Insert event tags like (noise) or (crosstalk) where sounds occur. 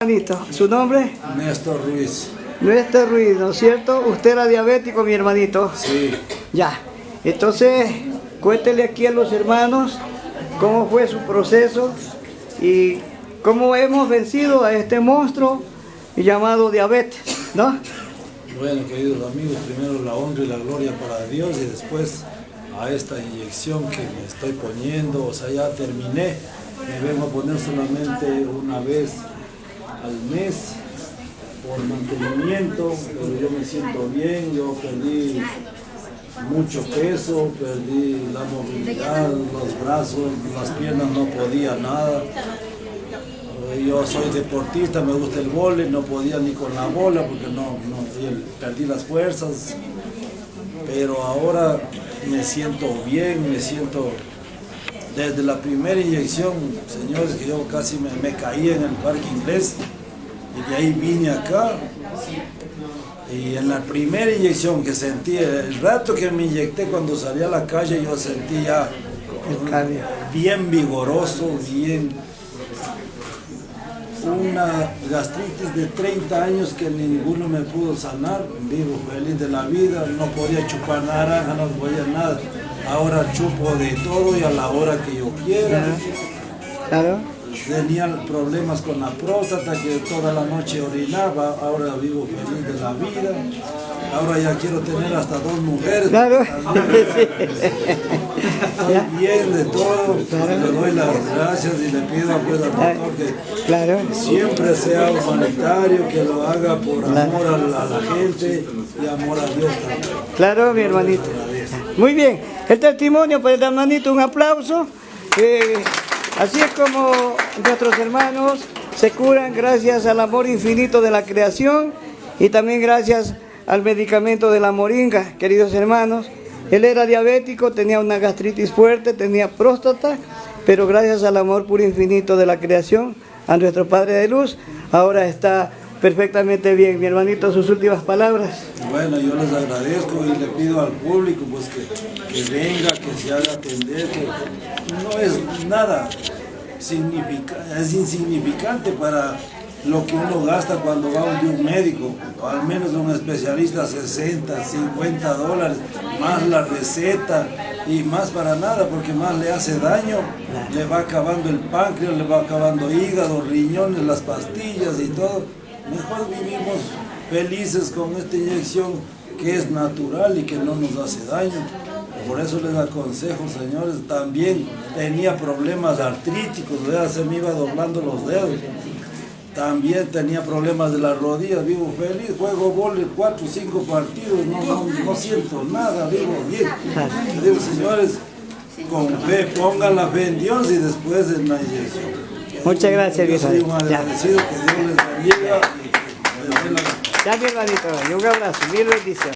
hermanito. ¿Su nombre? Néstor Ruiz. Néstor Ruiz, ¿no es cierto? Usted era diabético, mi hermanito. Sí. Ya. Entonces, cuéntele aquí a los hermanos cómo fue su proceso y cómo hemos vencido a este monstruo llamado diabetes, ¿no? Bueno, queridos amigos, primero la honra y la gloria para Dios y después a esta inyección que me estoy poniendo, o sea, ya terminé, me vengo a poner solamente una vez al mes por mantenimiento, pero yo me siento bien, yo perdí mucho peso, perdí la movilidad, los brazos, las piernas no podía nada. Yo soy deportista, me gusta el vóley, no podía ni con la bola porque no, no perdí las fuerzas. Pero ahora me siento bien, me siento desde la primera inyección, señores, que yo casi me, me caí en el parque inglés y de ahí vine acá. Y en la primera inyección que sentí, el rato que me inyecté cuando salí a la calle, yo sentí ya bien vigoroso, bien una gastritis de 30 años que ninguno me pudo sanar, vivo feliz de la vida, no podía chupar naranja, no podía nada. Ahora chupo de todo y a la hora que yo quiera. Claro. Tenía problemas con la próstata que toda la noche orinaba, ahora vivo feliz de la vida. Ahora ya quiero tener hasta dos mujeres. Claro. (laughs) Estoy bien de todo. Le doy las gracias y le pido a pues, al doctor que Claro. siempre sea humanitario, que lo haga por amor a la, a la gente y amor a Dios también. Claro, mi hermanito. Muy bien. El testimonio para el hermanito, un aplauso. Eh, así es como nuestros hermanos se curan gracias al amor infinito de la creación y también gracias al medicamento de la moringa, queridos hermanos. Él era diabético, tenía una gastritis fuerte, tenía próstata, pero gracias al amor puro infinito de la creación, a nuestro Padre de Luz, ahora está perfectamente bien. Mi hermanito, sus últimas palabras. Bueno, yo les agradezco y le pido al público pues que, que venga, que se haga atender, que no es nada significa, es insignificante para lo que uno gasta cuando va a un médico, o al menos un especialista 60, 50 dólares, más la receta y más para nada, porque más le hace daño, le va acabando el páncreas, le va acabando hígado, riñones, las pastillas y todo. Mejor vivimos felices con esta inyección que es natural y que no nos hace daño. Por eso les aconsejo, señores, también tenía problemas artríticos, ¿verdad? se me iba doblando los dedos. También tenía problemas de las rodillas, vivo feliz, juego vole cuatro o cinco partidos, no, no, no siento nada, vivo bien. Digo, señores, con fe, pongan la fe en Dios y después en la inyección. Muchas gracias, Yo soy Ya. que Dios les bendiga mi hermanito, y un abrazo, mil bendiciones.